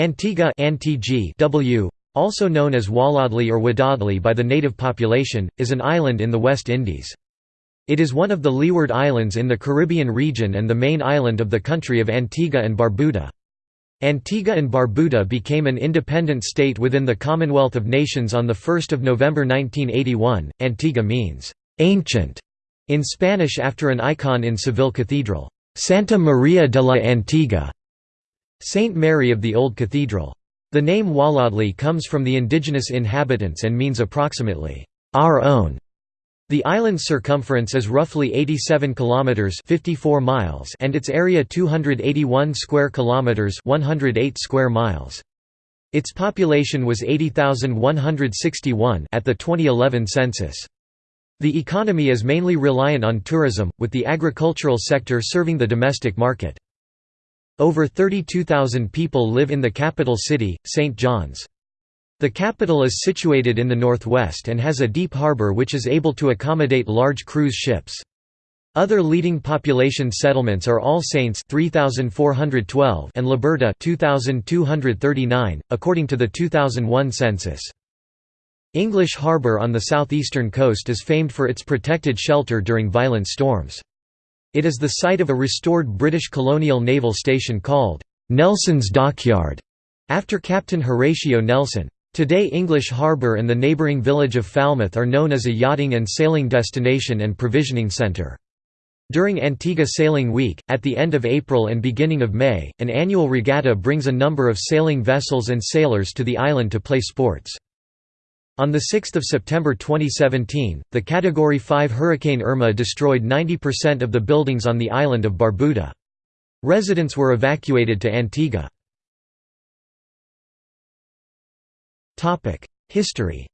Antigua w, also known as Waladli or Wadadli by the native population, is an island in the West Indies. It is one of the Leeward Islands in the Caribbean region and the main island of the country of Antigua and Barbuda. Antigua and Barbuda became an independent state within the Commonwealth of Nations on 1 November 1981. Antigua means, "...ancient", in Spanish after an icon in Seville Cathedral, Santa Maria de la Antigua, Saint Mary of the Old Cathedral. The name Walladli comes from the indigenous inhabitants and means approximately, "...our own", the island's circumference is roughly 87 kilometers 54 miles and its area 281 square kilometers 108 square miles. Its population was 80,161 at the 2011 census. The economy is mainly reliant on tourism, with the agricultural sector serving the domestic market. Over 32,000 people live in the capital city, St. John's. The capital is situated in the northwest and has a deep harbour which is able to accommodate large cruise ships. Other leading population settlements are All Saints 3412 and Liberta 2239 according to the 2001 census. English Harbour on the southeastern coast is famed for its protected shelter during violent storms. It is the site of a restored British colonial naval station called Nelson's Dockyard after Captain Horatio Nelson. Today English Harbour and the neighbouring village of Falmouth are known as a yachting and sailing destination and provisioning centre. During Antigua Sailing Week, at the end of April and beginning of May, an annual regatta brings a number of sailing vessels and sailors to the island to play sports. On 6 September 2017, the Category 5 Hurricane Irma destroyed 90% of the buildings on the island of Barbuda. Residents were evacuated to Antigua. History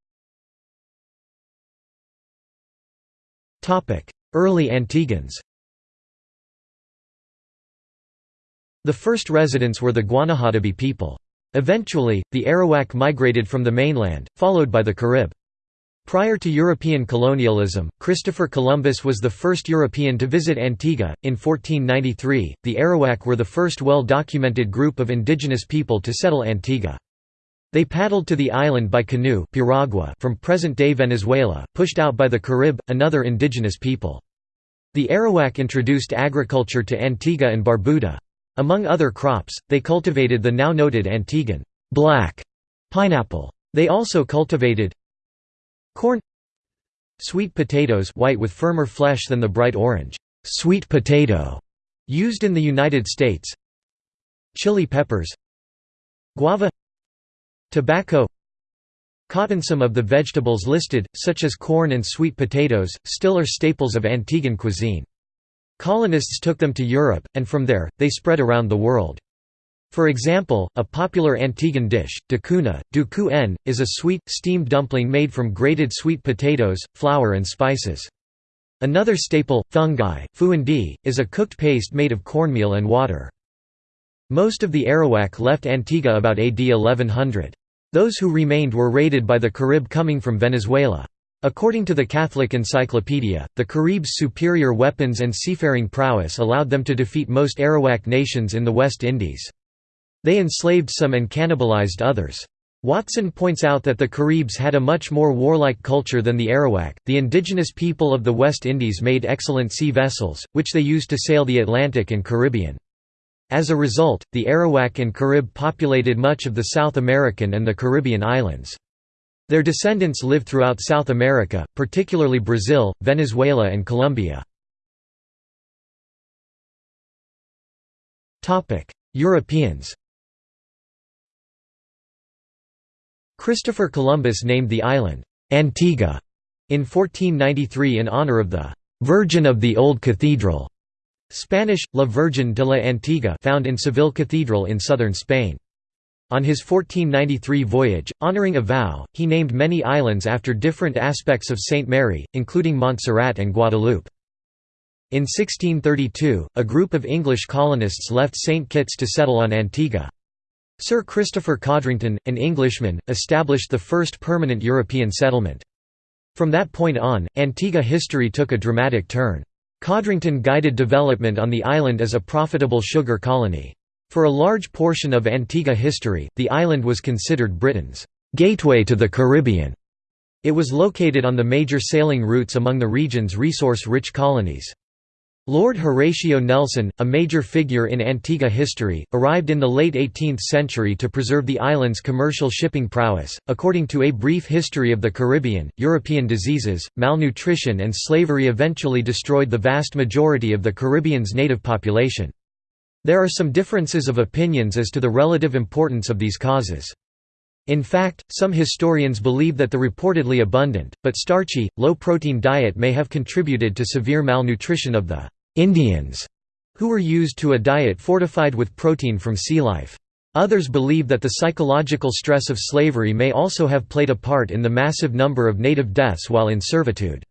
Early Antiguans The first residents were the Guanahatabi people. Eventually, the Arawak migrated from the mainland, followed by the Carib. Prior to European colonialism, Christopher Columbus was the first European to visit Antigua. In 1493, the Arawak were the first well documented group of indigenous people to settle Antigua. They paddled to the island by canoe piragua from present-day Venezuela, pushed out by the Carib, another indigenous people. The Arawak introduced agriculture to Antigua and Barbuda. Among other crops, they cultivated the now noted Antiguan black pineapple. They also cultivated corn sweet potatoes white with firmer flesh than the bright orange sweet potato used in the United States chili peppers guava Tobacco Cotton Some of the vegetables listed, such as corn and sweet potatoes, still are staples of Antiguan cuisine. Colonists took them to Europe, and from there, they spread around the world. For example, a popular Antiguan dish, dacuna, duku is a sweet, steamed dumpling made from grated sweet potatoes, flour and spices. Another staple, fungi, fuandi, is a cooked paste made of cornmeal and water. Most of the Arawak left Antigua about AD 1100. Those who remained were raided by the Carib coming from Venezuela. According to the Catholic Encyclopedia, the Caribs' superior weapons and seafaring prowess allowed them to defeat most Arawak nations in the West Indies. They enslaved some and cannibalized others. Watson points out that the Caribs had a much more warlike culture than the Arawak. The indigenous people of the West Indies made excellent sea vessels, which they used to sail the Atlantic and Caribbean. As a result, the Arawak and Carib populated much of the South American and the Caribbean islands. Their descendants live throughout South America, particularly Brazil, Venezuela and Colombia. Europeans Christopher Columbus named the island, Antigua, in 1493 in honor of the «Virgin of the Old Cathedral» Spanish, La Virgen de la Antigua found in Seville Cathedral in southern Spain. On his 1493 voyage, honoring a vow, he named many islands after different aspects of Saint Mary, including Montserrat and Guadeloupe. In 1632, a group of English colonists left St. Kitts to settle on Antigua. Sir Christopher Codrington, an Englishman, established the first permanent European settlement. From that point on, Antigua history took a dramatic turn. Codrington guided development on the island as a profitable sugar colony. For a large portion of Antigua history, the island was considered Britain's gateway to the Caribbean. It was located on the major sailing routes among the region's resource-rich colonies. Lord Horatio Nelson, a major figure in Antigua history, arrived in the late 18th century to preserve the island's commercial shipping prowess. According to A Brief History of the Caribbean, European diseases, malnutrition, and slavery eventually destroyed the vast majority of the Caribbean's native population. There are some differences of opinions as to the relative importance of these causes. In fact, some historians believe that the reportedly abundant, but starchy, low-protein diet may have contributed to severe malnutrition of the «Indians», who were used to a diet fortified with protein from sea life. Others believe that the psychological stress of slavery may also have played a part in the massive number of native deaths while in servitude.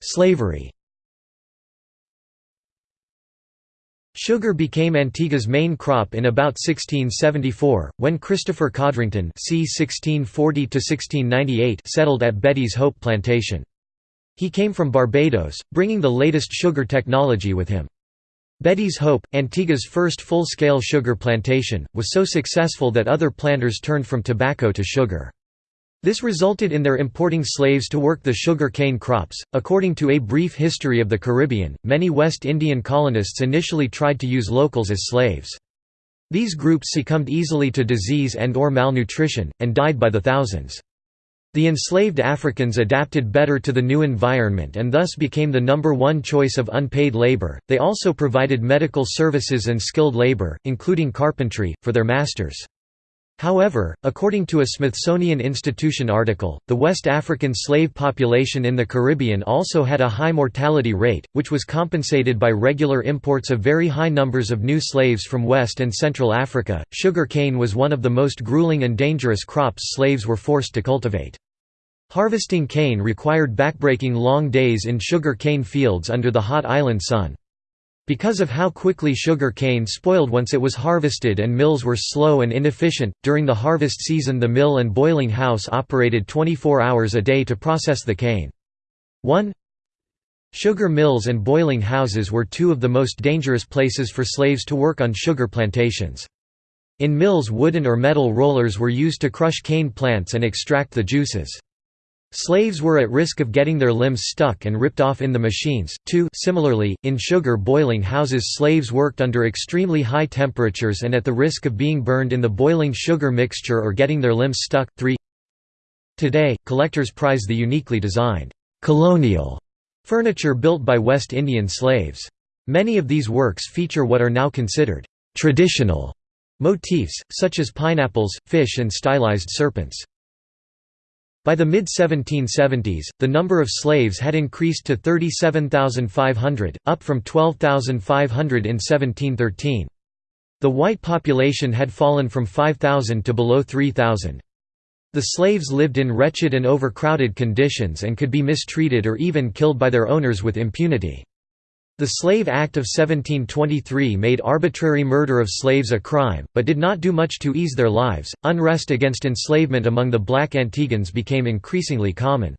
Slavery Sugar became Antigua's main crop in about 1674, when Christopher Codrington c. 1640 settled at Betty's Hope Plantation. He came from Barbados, bringing the latest sugar technology with him. Betty's Hope, Antigua's first full-scale sugar plantation, was so successful that other planters turned from tobacco to sugar. This resulted in their importing slaves to work the sugar cane crops. According to A Brief History of the Caribbean, many West Indian colonists initially tried to use locals as slaves. These groups succumbed easily to disease and or malnutrition, and died by the thousands. The enslaved Africans adapted better to the new environment and thus became the number one choice of unpaid labor. They also provided medical services and skilled labor, including carpentry, for their masters. However, according to a Smithsonian Institution article, the West African slave population in the Caribbean also had a high mortality rate, which was compensated by regular imports of very high numbers of new slaves from West and Central Africa. Sugar cane was one of the most grueling and dangerous crops slaves were forced to cultivate. Harvesting cane required backbreaking long days in sugar cane fields under the hot island sun. Because of how quickly sugar cane spoiled once it was harvested and mills were slow and inefficient, during the harvest season the mill and boiling house operated 24 hours a day to process the cane. 1 Sugar mills and boiling houses were two of the most dangerous places for slaves to work on sugar plantations. In mills wooden or metal rollers were used to crush cane plants and extract the juices. Slaves were at risk of getting their limbs stuck and ripped off in the machines. 2 Similarly, in sugar boiling houses slaves worked under extremely high temperatures and at the risk of being burned in the boiling sugar mixture or getting their limbs stuck. 3 Today, collectors prize the uniquely designed, colonial furniture built by West Indian slaves. Many of these works feature what are now considered traditional motifs, such as pineapples, fish and stylized serpents. By the mid-1770s, the number of slaves had increased to 37,500, up from 12,500 in 1713. The white population had fallen from 5,000 to below 3,000. The slaves lived in wretched and overcrowded conditions and could be mistreated or even killed by their owners with impunity. The Slave Act of 1723 made arbitrary murder of slaves a crime, but did not do much to ease their lives. Unrest against enslavement among the black Antiguans became increasingly common.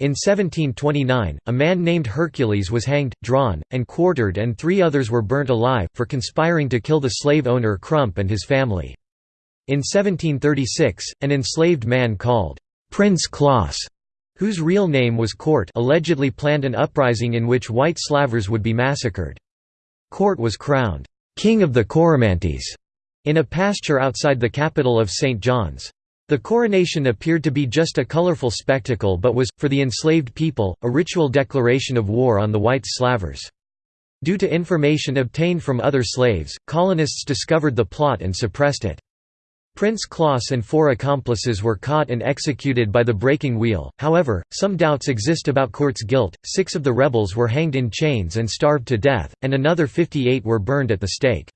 In 1729, a man named Hercules was hanged, drawn, and quartered, and three others were burnt alive, for conspiring to kill the slave owner Crump and his family. In 1736, an enslaved man called Prince Klaas whose real name was Court allegedly planned an uprising in which white slavers would be massacred. Court was crowned, "'King of the Coromantees' in a pasture outside the capital of St. John's. The coronation appeared to be just a colorful spectacle but was, for the enslaved people, a ritual declaration of war on the white slavers. Due to information obtained from other slaves, colonists discovered the plot and suppressed it. Prince Klaas and four accomplices were caught and executed by the breaking wheel, however, some doubts exist about Court's guilt, six of the rebels were hanged in chains and starved to death, and another 58 were burned at the stake.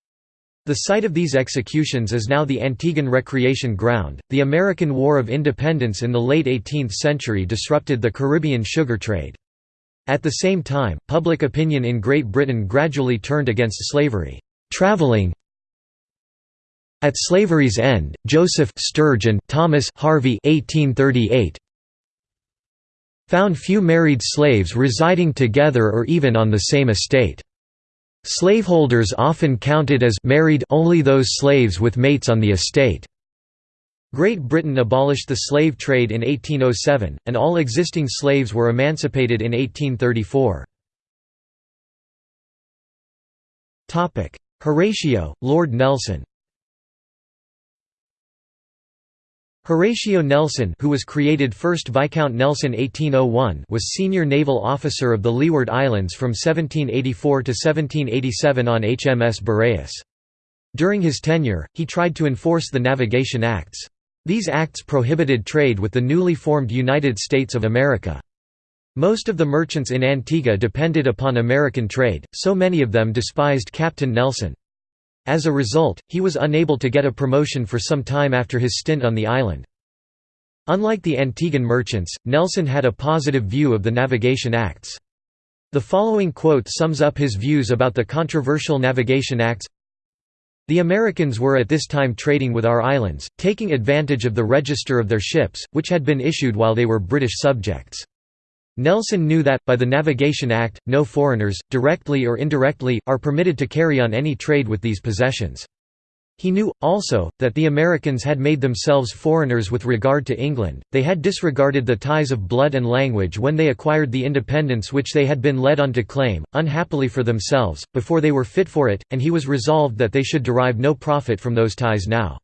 The site of these executions is now the Antiguan Recreation Ground. The American War of Independence in the late 18th century disrupted the Caribbean sugar trade. At the same time, public opinion in Great Britain gradually turned against slavery. Traveling, at slavery's end, Joseph Sturgeon Thomas Harvey 1838 found few married slaves residing together or even on the same estate. Slaveholders often counted as married only those slaves with mates on the estate. Great Britain abolished the slave trade in 1807, and all existing slaves were emancipated in 1834. Horatio, Lord Nelson Horatio Nelson who was created first Viscount Nelson 1801 was senior naval officer of the Leeward Islands from 1784 to 1787 on HMS Boreas. During his tenure, he tried to enforce the Navigation Acts. These acts prohibited trade with the newly formed United States of America. Most of the merchants in Antigua depended upon American trade, so many of them despised Captain Nelson. As a result, he was unable to get a promotion for some time after his stint on the island. Unlike the Antiguan merchants, Nelson had a positive view of the Navigation Acts. The following quote sums up his views about the controversial Navigation Acts The Americans were at this time trading with our islands, taking advantage of the register of their ships, which had been issued while they were British subjects. Nelson knew that, by the Navigation Act, no foreigners, directly or indirectly, are permitted to carry on any trade with these possessions. He knew, also, that the Americans had made themselves foreigners with regard to England, they had disregarded the ties of blood and language when they acquired the independence which they had been led on to claim, unhappily for themselves, before they were fit for it, and he was resolved that they should derive no profit from those ties now.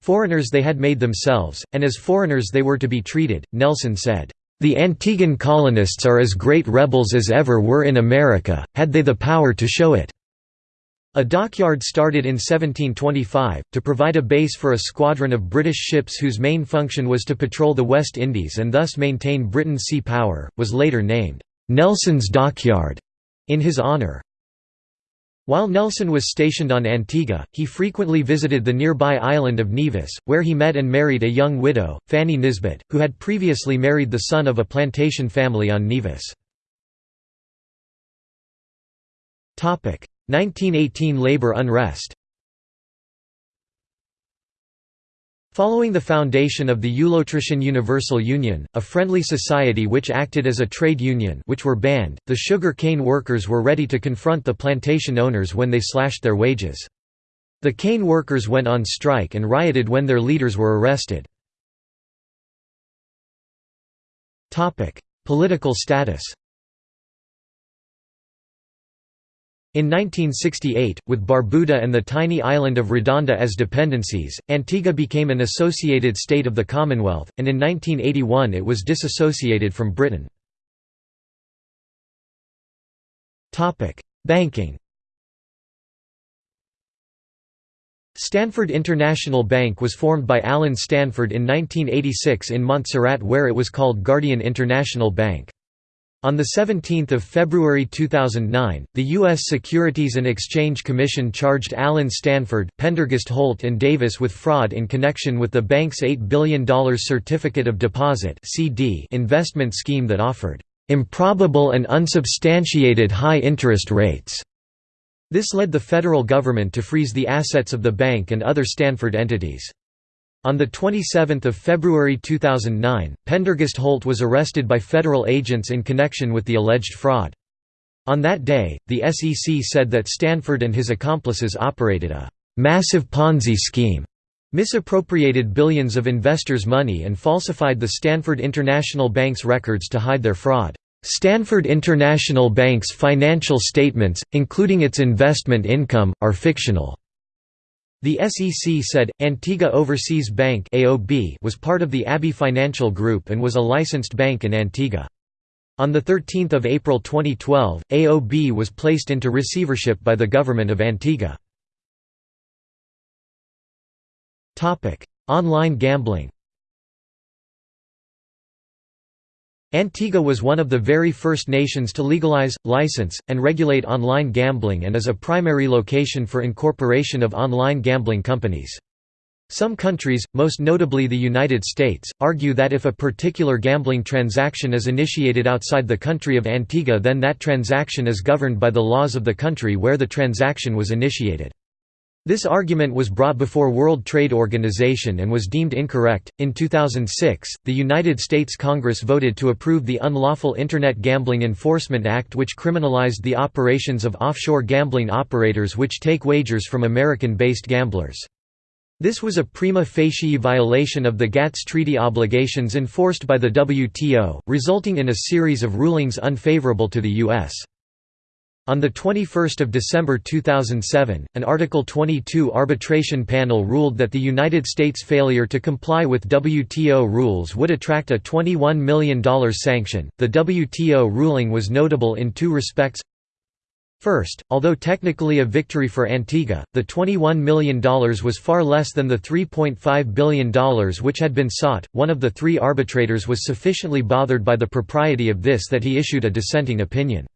Foreigners they had made themselves, and as foreigners they were to be treated, Nelson said. The Antiguan colonists are as great rebels as ever were in America, had they the power to show it." A dockyard started in 1725, to provide a base for a squadron of British ships whose main function was to patrol the West Indies and thus maintain Britain's sea power, was later named, "'Nelson's Dockyard' in his honour. While Nelson was stationed on Antigua, he frequently visited the nearby island of Nevis, where he met and married a young widow, Fanny Nisbet, who had previously married the son of a plantation family on Nevis. 1918 labor unrest Following the foundation of the Ulotrichian Universal Union, a friendly society which acted as a trade union which were banned, the sugar cane workers were ready to confront the plantation owners when they slashed their wages. The cane workers went on strike and rioted when their leaders were arrested. Political status In 1968, with Barbuda and the tiny island of Redonda as dependencies, Antigua became an associated state of the Commonwealth, and in 1981 it was disassociated from Britain. Banking Stanford International Bank was formed by Allen Stanford in 1986 in Montserrat where it was called Guardian International Bank. On 17 February 2009, the U.S. Securities and Exchange Commission charged Allen Stanford, Pendergest Holt and Davis with fraud in connection with the bank's $8 billion Certificate of Deposit investment scheme that offered "...improbable and unsubstantiated high interest rates." This led the federal government to freeze the assets of the bank and other Stanford entities. On 27 February 2009, Pendergest Holt was arrested by federal agents in connection with the alleged fraud. On that day, the SEC said that Stanford and his accomplices operated a «massive Ponzi scheme», misappropriated billions of investors' money and falsified the Stanford International Bank's records to hide their fraud. Stanford International Bank's financial statements, including its investment income, are fictional. The SEC said, Antigua Overseas Bank was part of the Abbey Financial Group and was a licensed bank in Antigua. On 13 April 2012, AOB was placed into receivership by the government of Antigua. Online gambling Antigua was one of the very first nations to legalize, license, and regulate online gambling and is a primary location for incorporation of online gambling companies. Some countries, most notably the United States, argue that if a particular gambling transaction is initiated outside the country of Antigua then that transaction is governed by the laws of the country where the transaction was initiated. This argument was brought before World Trade Organization and was deemed incorrect. In 2006, the United States Congress voted to approve the Unlawful Internet Gambling Enforcement Act, which criminalized the operations of offshore gambling operators which take wagers from American based gamblers. This was a prima facie violation of the GATS treaty obligations enforced by the WTO, resulting in a series of rulings unfavorable to the U.S. On 21 December 2007, an Article 22 arbitration panel ruled that the United States' failure to comply with WTO rules would attract a $21 million sanction. The WTO ruling was notable in two respects. First, although technically a victory for Antigua, the $21 million was far less than the $3.5 billion which had been sought. One of the three arbitrators was sufficiently bothered by the propriety of this that he issued a dissenting opinion.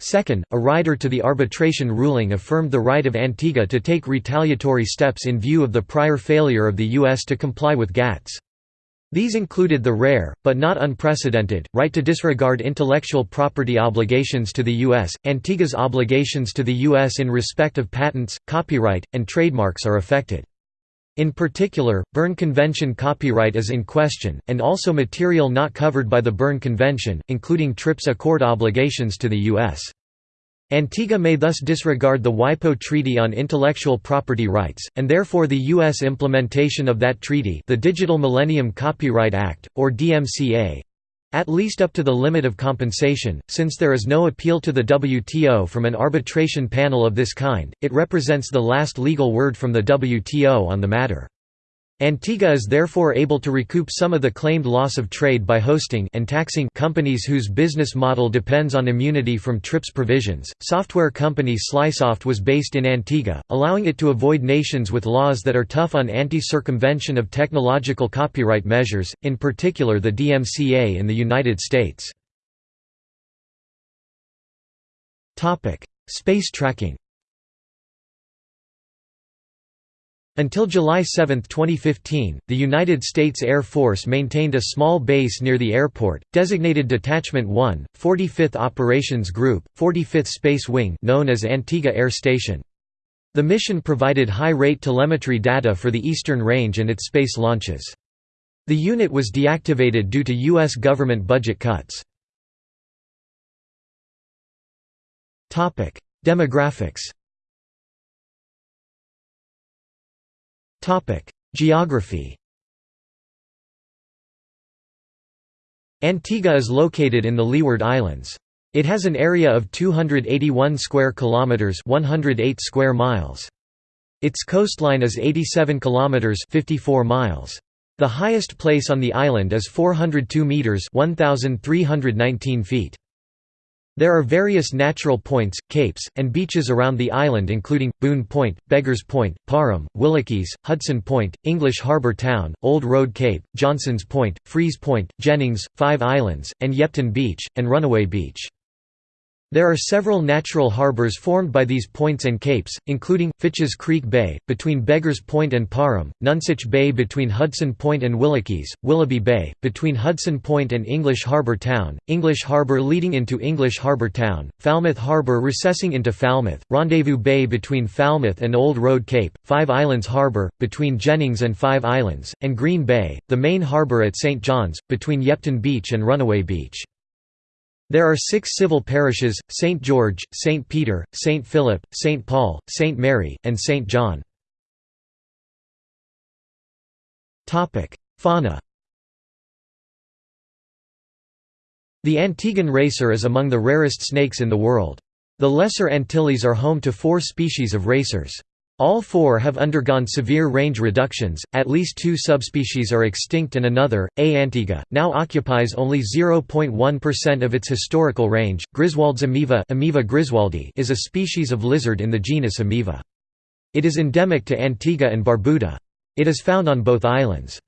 Second, a rider to the arbitration ruling affirmed the right of Antigua to take retaliatory steps in view of the prior failure of the U.S. to comply with GATS. These included the rare, but not unprecedented, right to disregard intellectual property obligations to the U.S. Antigua's obligations to the U.S. in respect of patents, copyright, and trademarks are affected. In particular, Berne Convention copyright is in question, and also material not covered by the Berne Convention, including TRIPS Accord obligations to the U.S. Antigua may thus disregard the WIPO Treaty on Intellectual Property Rights, and therefore the U.S. implementation of that treaty the Digital Millennium Copyright Act, or DMCA, at least up to the limit of compensation, since there is no appeal to the WTO from an arbitration panel of this kind, it represents the last legal word from the WTO on the matter. Antigua is therefore able to recoup some of the claimed loss of trade by hosting and taxing companies whose business model depends on immunity from TRIPS provisions. Software company Slysoft was based in Antigua, allowing it to avoid nations with laws that are tough on anti-circumvention of technological copyright measures, in particular the DMCA in the United States. Topic: Space tracking. Until July 7, 2015, the United States Air Force maintained a small base near the airport, designated Detachment 1, 45th Operations Group, 45th Space Wing known as Antigua Air Station. The mission provided high-rate telemetry data for the Eastern Range and its space launches. The unit was deactivated due to U.S. government budget cuts. Demographics Geography Antigua is located in the Leeward Islands. It has an area of 281 square kilometers, 108 square miles. Its coastline is 87 kilometers, 54 miles. The highest place on the island is 402 meters, 1319 feet. There are various natural points, capes, and beaches around the island including, Boon Point, Beggars Point, Parham, Willikies, Hudson Point, English Harbour Town, Old Road Cape, Johnson's Point, Freeze Point, Jennings, Five Islands, and Yepton Beach, and Runaway Beach. There are several natural harbors formed by these points and capes, including, Fitch's Creek Bay, between Beggars Point and Parham, Nonsuch Bay between Hudson Point and Willikies, Willoughby Bay, between Hudson Point and English Harbour Town, English Harbour leading into English Harbour Town, Falmouth Harbour recessing into Falmouth, Rendezvous Bay between Falmouth and Old Road Cape, Five Islands Harbour, between Jennings and Five Islands, and Green Bay, the main harbour at St John's, between Yepton Beach and Runaway Beach. There are six civil parishes, St. George, St. Peter, St. Philip, St. Paul, St. Mary, and St. John. Fauna The Antiguan racer is among the rarest snakes in the world. The Lesser Antilles are home to four species of racers. All four have undergone severe range reductions, at least two subspecies are extinct and another, A. antiga, now occupies only 0.1% of its historical range. Griswold's ameiva Ameiva griswoldi is a species of lizard in the genus Ameiva. It is endemic to Antigua and Barbuda. It is found on both islands.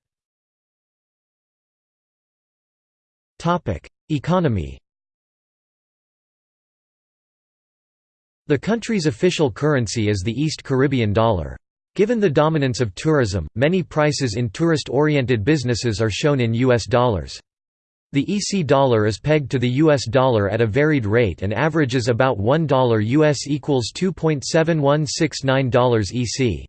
Economy The country's official currency is the East Caribbean dollar. Given the dominance of tourism, many prices in tourist-oriented businesses are shown in U.S. dollars. The EC dollar is pegged to the US dollar at a varied rate and averages about $1 US equals $2.7169 EC.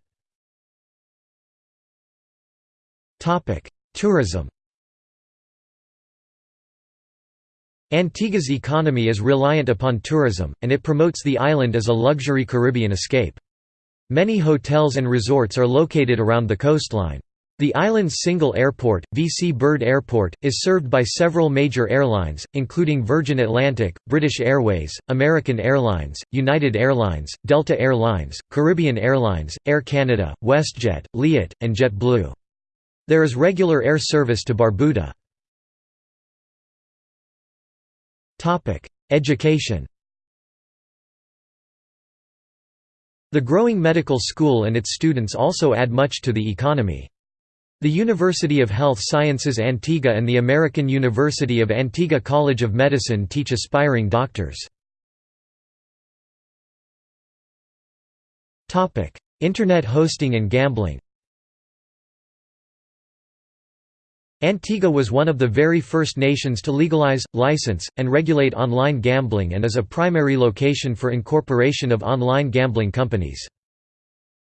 Tourism. Antigua's economy is reliant upon tourism, and it promotes the island as a luxury Caribbean escape. Many hotels and resorts are located around the coastline. The island's single airport, VC Bird Airport, is served by several major airlines, including Virgin Atlantic, British Airways, American Airlines, United Airlines, Delta Air Lines, Caribbean Airlines, Air Canada, WestJet, Liat, and JetBlue. There is regular air service to Barbuda. Education The growing medical school and its students also add much to the economy. The University of Health Sciences Antigua and the American University of Antigua College of Medicine teach aspiring doctors. Internet hosting and gambling Antigua was one of the very first nations to legalize, license, and regulate online gambling and is a primary location for incorporation of online gambling companies.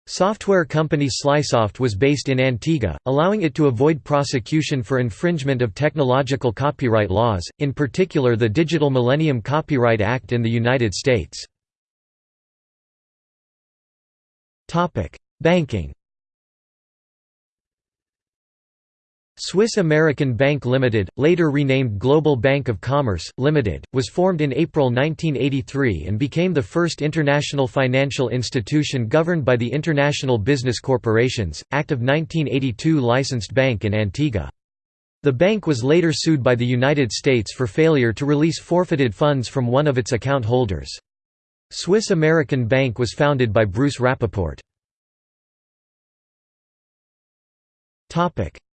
Software company Slysoft was based in Antigua, allowing it to avoid prosecution for infringement of technological copyright laws, in particular the Digital Millennium Copyright Act in the United States. Banking Swiss American Bank Limited, later renamed Global Bank of Commerce, Limited, was formed in April 1983 and became the first international financial institution governed by the International Business Corporations, Act of 1982 licensed bank in Antigua. The bank was later sued by the United States for failure to release forfeited funds from one of its account holders. Swiss American Bank was founded by Bruce Rappaport.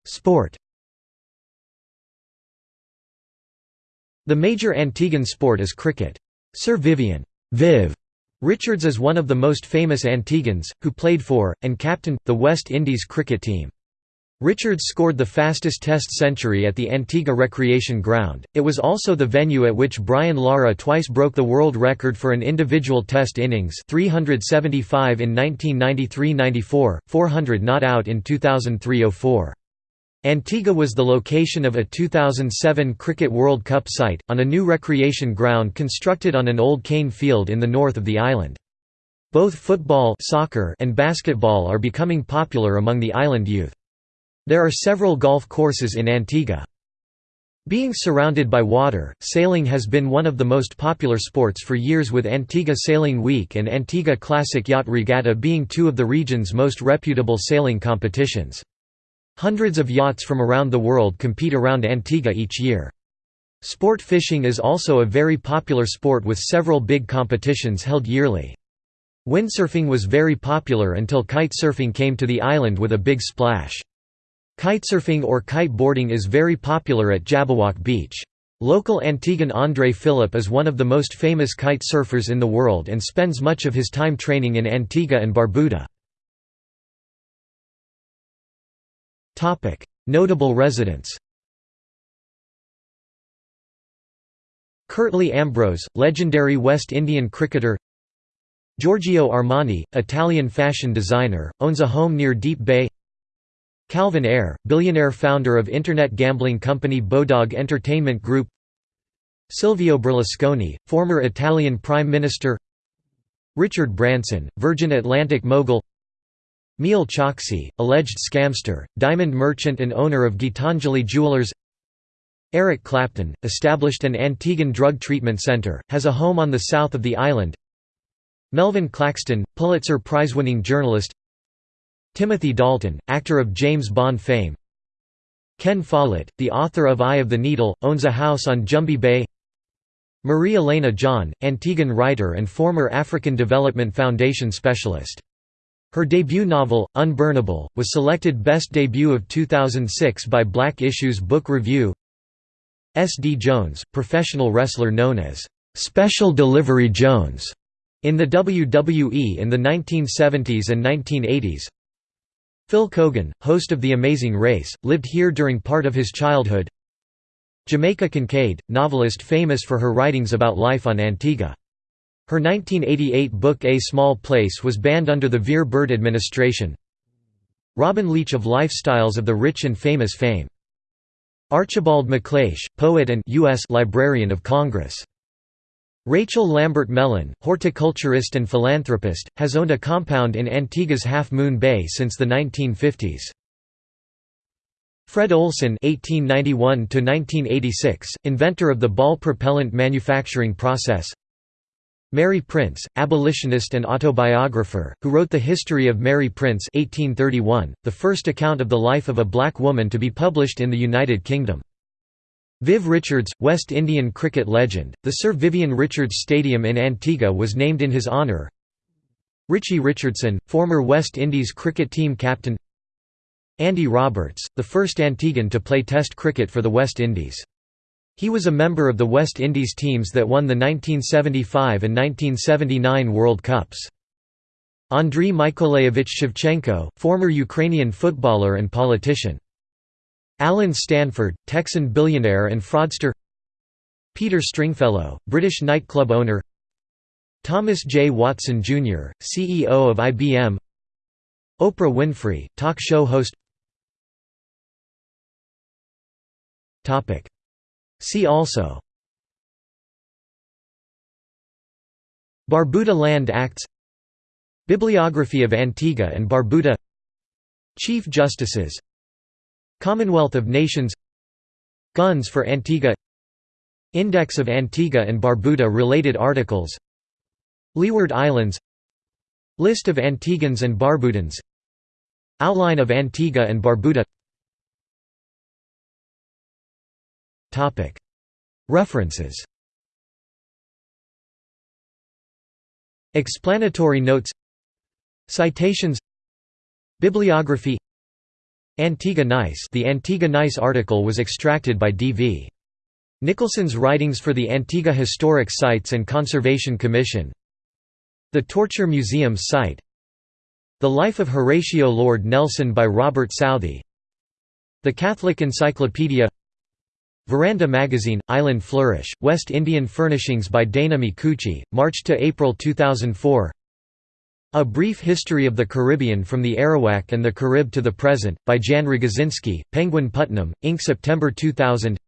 Sport The major Antiguan sport is cricket. Sir Vivian Viv Richards is one of the most famous Antiguans, who played for, and captained, the West Indies cricket team. Richards scored the fastest Test century at the Antigua Recreation Ground. It was also the venue at which Brian Lara twice broke the world record for an individual Test innings 375 in 1993–94, 400 not out in 2003–04. Antigua was the location of a 2007 Cricket World Cup site, on a new recreation ground constructed on an old cane field in the north of the island. Both football soccer and basketball are becoming popular among the island youth. There are several golf courses in Antigua. Being surrounded by water, sailing has been one of the most popular sports for years with Antigua Sailing Week and Antigua Classic Yacht Regatta being two of the region's most reputable sailing competitions. Hundreds of yachts from around the world compete around Antigua each year. Sport fishing is also a very popular sport with several big competitions held yearly. Windsurfing was very popular until kitesurfing came to the island with a big splash. Kitesurfing or kiteboarding is very popular at Jabberwock Beach. Local Antiguan André Philippe is one of the most famous kite surfers in the world and spends much of his time training in Antigua and Barbuda. Notable residents Curtly Ambrose, legendary West Indian cricketer Giorgio Armani, Italian fashion designer, owns a home near Deep Bay Calvin Ayre, billionaire founder of internet gambling company Bodog Entertainment Group Silvio Berlusconi, former Italian Prime Minister Richard Branson, Virgin Atlantic mogul Mehul Choksi, alleged scamster, diamond merchant and owner of Gitanjali Jewelers. Eric Clapton, established an Antiguan drug treatment center, has a home on the south of the island. Melvin Claxton, Pulitzer Prize-winning journalist. Timothy Dalton, actor of James Bond fame. Ken Follett, the author of Eye of the Needle, owns a house on Jumby Bay. Marie Elena John, Antiguan writer and former African Development Foundation specialist her debut novel, Unburnable, was selected Best Debut of 2006 by Black Issues Book Review S. D. Jones, professional wrestler known as, "'Special Delivery Jones' in the WWE in the 1970s and 1980s Phil Keoghan, host of The Amazing Race, lived here during part of his childhood Jamaica Kincaid, novelist famous for her writings about life on Antigua. Her 1988 book A Small Place was banned under the Vere Bird administration. Robin Leach of Lifestyles of the Rich and Famous fame. Archibald MacLeish, poet and U.S. Librarian of Congress. Rachel Lambert Mellon, horticulturist and philanthropist, has owned a compound in Antigua's Half Moon Bay since the 1950s. Fred Olsen (1891–1986), inventor of the ball propellant manufacturing process. Mary Prince, abolitionist and autobiographer, who wrote The History of Mary Prince 1831, the first account of the life of a black woman to be published in the United Kingdom. Viv Richards, West Indian cricket legend, the Sir Vivian Richards Stadium in Antigua was named in his honour. Richie Richardson, former West Indies cricket team captain Andy Roberts, the first Antiguan to play Test cricket for the West Indies. He was a member of the West Indies teams that won the 1975 and 1979 World Cups. Andriy Mykolaievich Shevchenko, former Ukrainian footballer and politician. Allen Stanford, Texan billionaire and fraudster Peter Stringfellow, British nightclub owner Thomas J. Watson, Jr., CEO of IBM Oprah Winfrey, talk show host See also Barbuda Land Acts Bibliography of Antigua and Barbuda Chief Justices Commonwealth of Nations Guns for Antigua Index of Antigua and Barbuda related articles Leeward Islands List of Antiguans and Barbudans Outline of Antigua and Barbuda References. Explanatory notes. Citations. Bibliography. Antigua Nice. The Antigua Nice article was extracted by D.V. Nicholson's Writings for the Antigua Historic Sites and Conservation Commission. The Torture Museum site. The Life of Horatio Lord Nelson by Robert Southey. The Catholic Encyclopedia Veranda Magazine, Island Flourish, West Indian Furnishings by Dana Micucci, March to April 2004 A Brief History of the Caribbean from the Arawak and the Carib to the Present, by Jan Rogozinski, Penguin Putnam, Inc. September 2000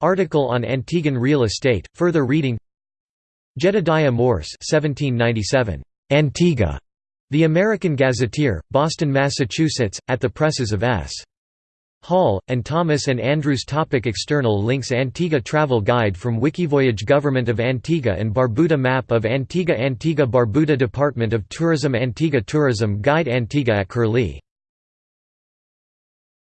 Article on Antiguan real estate, further reading Jedediah Morse 1797. Antigua. The American Gazetteer, Boston, Massachusetts, at the presses of S. Hall, and Thomas and Andrews topic External links Antigua Travel Guide from Wikivoyage Government of Antigua and Barbuda Map of Antigua Antigua Barbuda Department of Tourism Antigua Tourism Guide Antigua at Curlie